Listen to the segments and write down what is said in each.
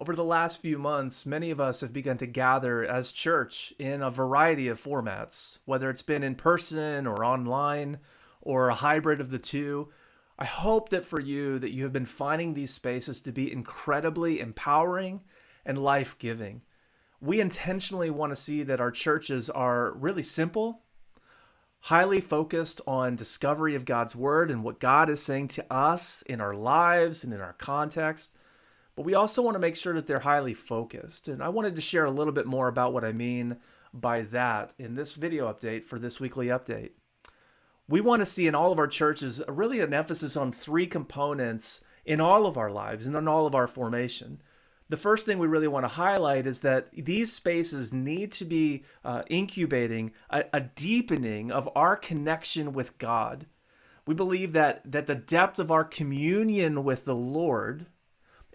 Over the last few months, many of us have begun to gather as church in a variety of formats, whether it's been in person or online or a hybrid of the two. I hope that for you that you have been finding these spaces to be incredibly empowering and life-giving. We intentionally want to see that our churches are really simple, highly focused on discovery of God's word and what God is saying to us in our lives and in our context but we also want to make sure that they're highly focused. And I wanted to share a little bit more about what I mean by that in this video update for this weekly update. We want to see in all of our churches really an emphasis on three components in all of our lives and in all of our formation. The first thing we really want to highlight is that these spaces need to be uh, incubating a, a deepening of our connection with God. We believe that, that the depth of our communion with the Lord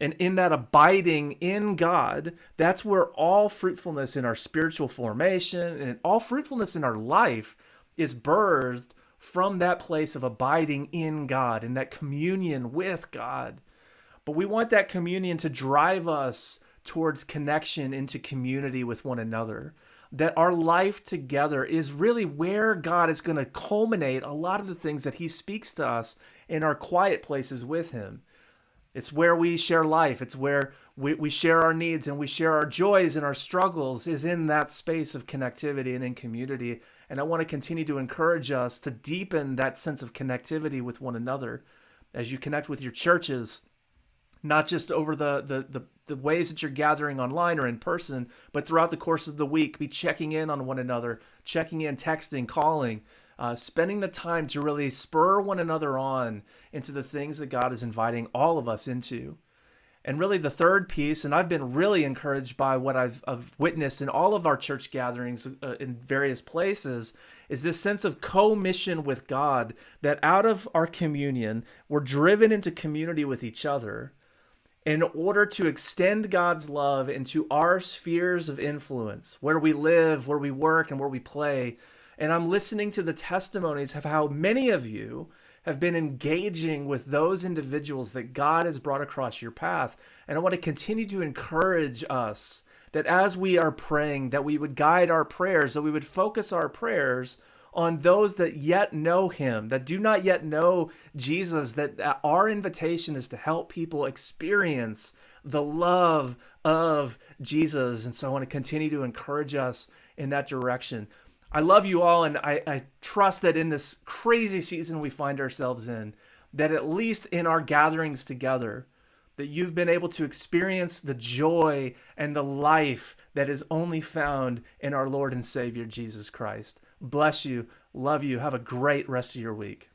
and in that abiding in God, that's where all fruitfulness in our spiritual formation and all fruitfulness in our life is birthed from that place of abiding in God and that communion with God. But we want that communion to drive us towards connection into community with one another. That our life together is really where God is going to culminate a lot of the things that He speaks to us in our quiet places with Him. It's where we share life. It's where we, we share our needs and we share our joys and our struggles is in that space of connectivity and in community. And I want to continue to encourage us to deepen that sense of connectivity with one another as you connect with your churches, not just over the, the, the, the ways that you're gathering online or in person, but throughout the course of the week, be checking in on one another, checking in, texting, calling, uh, spending the time to really spur one another on into the things that God is inviting all of us into. And really, the third piece, and I've been really encouraged by what I've, I've witnessed in all of our church gatherings uh, in various places, is this sense of co mission with God that out of our communion, we're driven into community with each other in order to extend God's love into our spheres of influence, where we live, where we work, and where we play, and I'm listening to the testimonies of how many of you have been engaging with those individuals that God has brought across your path. And I want to continue to encourage us that as we are praying, that we would guide our prayers, that we would focus our prayers on those that yet know him, that do not yet know Jesus, that our invitation is to help people experience the love of Jesus. And so I want to continue to encourage us in that direction. I love you all, and I, I trust that in this crazy season we find ourselves in, that at least in our gatherings together, that you've been able to experience the joy and the life that is only found in our Lord and Savior Jesus Christ. Bless you. Love you. Have a great rest of your week.